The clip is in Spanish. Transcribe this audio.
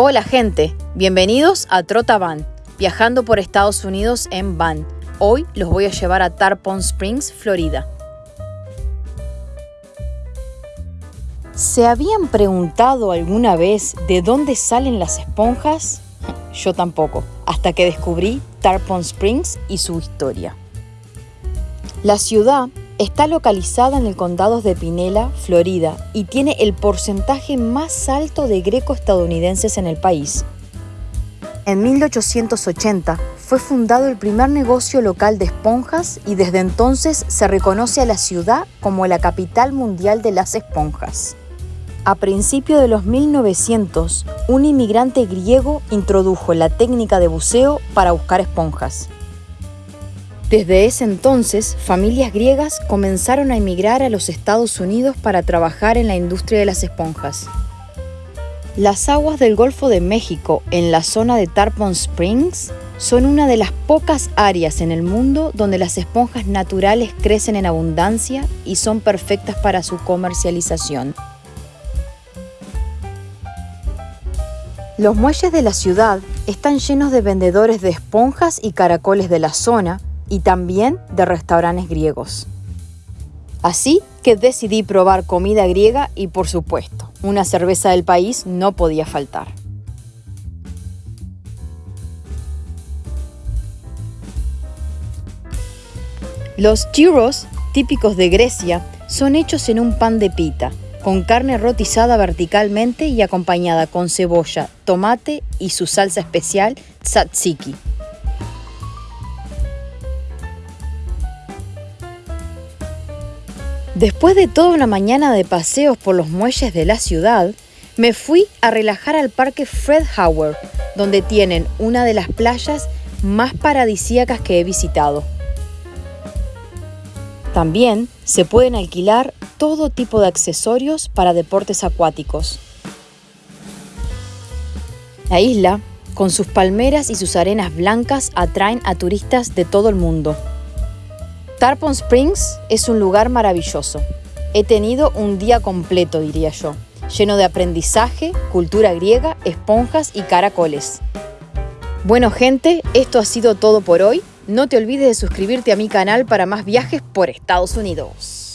Hola gente, bienvenidos a Trota Van, viajando por Estados Unidos en van. Hoy los voy a llevar a Tarpon Springs, Florida. ¿Se habían preguntado alguna vez de dónde salen las esponjas? Yo tampoco, hasta que descubrí Tarpon Springs y su historia. La ciudad Está localizada en el condado de Pinela, Florida, y tiene el porcentaje más alto de greco-estadounidenses en el país. En 1880 fue fundado el primer negocio local de esponjas y desde entonces se reconoce a la ciudad como la capital mundial de las esponjas. A principios de los 1900, un inmigrante griego introdujo la técnica de buceo para buscar esponjas. Desde ese entonces, familias griegas comenzaron a emigrar a los Estados Unidos para trabajar en la industria de las esponjas. Las aguas del Golfo de México, en la zona de Tarpon Springs, son una de las pocas áreas en el mundo donde las esponjas naturales crecen en abundancia y son perfectas para su comercialización. Los muelles de la ciudad están llenos de vendedores de esponjas y caracoles de la zona, y también de restaurantes griegos. Así que decidí probar comida griega y por supuesto, una cerveza del país no podía faltar. Los gyros, típicos de Grecia, son hechos en un pan de pita, con carne rotizada verticalmente y acompañada con cebolla, tomate y su salsa especial tzatziki. Después de toda una mañana de paseos por los muelles de la ciudad, me fui a relajar al parque Fred Howard, donde tienen una de las playas más paradisíacas que he visitado. También se pueden alquilar todo tipo de accesorios para deportes acuáticos. La isla, con sus palmeras y sus arenas blancas, atraen a turistas de todo el mundo. Tarpon Springs es un lugar maravilloso. He tenido un día completo, diría yo, lleno de aprendizaje, cultura griega, esponjas y caracoles. Bueno gente, esto ha sido todo por hoy. No te olvides de suscribirte a mi canal para más viajes por Estados Unidos.